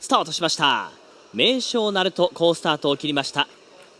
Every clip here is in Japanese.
スタートしました。名将ナルト好スタートを切りました。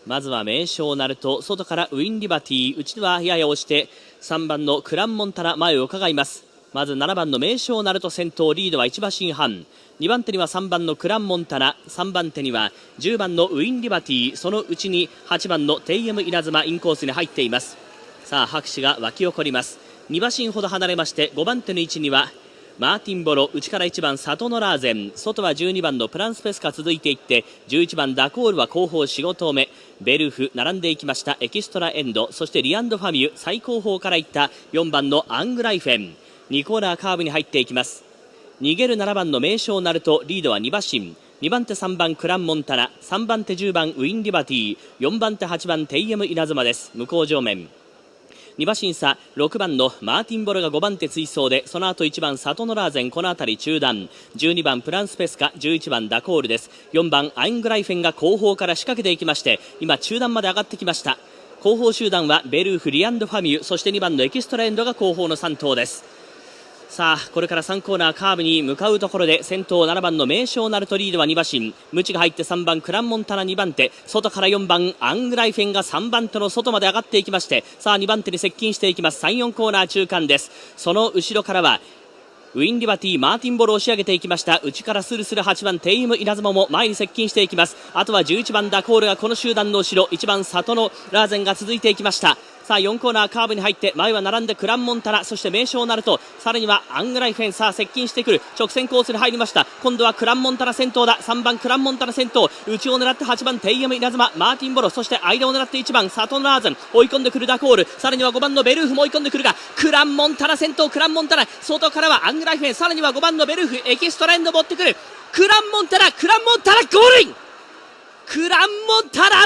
まずは名将ナルト外からウィンリバティ内はやや押して3番のクランモンタナ前を伺います。まず7番の名将ナルト先頭リードは1馬身半。2番手には3番のクランモンタナ3番手には10番のウィンリバティそのうちに8番のテイエム稲妻インコースに入っています。さあ拍手が沸き起こります。2馬身ほど離れまして5番手の位置にはマーティンボロ内から1番サトノラーゼン。外は12番のプランスペスカ続いていって11番ダコールは後方4、5投目ベルフ並んでいきました。エキストラエンド。そしてリアンドファミュ最後方からいった。4番のアングライフェン。2コーナーカーブに入っていきます。逃げる7番の名将ナルトリードは2馬身。2番手3番クランモンタナ。3番手10番ウィンリバティ。4番手8番テイエム稲妻です。向こう上面。2馬審査6番のマーティン・ボルが5番手追走でその後1番サトノラーゼンこの辺り中段。12番プランスペスカ11番ダコールです。4番アイングライフェンが後方から仕掛けていきまして今中段まで上がってきました。後方集団はベルーフリアンドファミュそして2番のエキストラエンドが後方の3頭です。さあこれから3コーナーカーブに向かうところで先頭7番の名将ナルトリードは2馬身。ムチが入って3番クランモンタナ2番手。外から4番アングライフェンが3番手の外まで上がっていきましてさあ2番手に接近していきます。34コーナー中間です。その後ろからはウィンリバティマーティンボールを押し上げていきました。内からスルスル8番テイム稲妻も前に接近していきます。あとは11番ダコールがこの集団の後ろ。1番サトノラーゼンが続いていきました。さあ4コーナーカーブに入って前は並んでクランモンタナそしてメイショウナルトさらにはアングライフェンさあ接近してくる直線コースに入りました。今度はクランモンタナ先頭だ。3番クランモンタナ先頭。内を狙って8番テイエムイナズママーティンボロそして間を狙って1番サトノラーゼン。追い込んでくるダコール。さらには5番のベルーフも追い込んでくるがクランモンタナ先頭クランモンタナ。外からはアングライフェンさらには5番のベルーフエキストラエンド持ってくる。クランモンタラクランモンタラゴールイン。クランモンタラ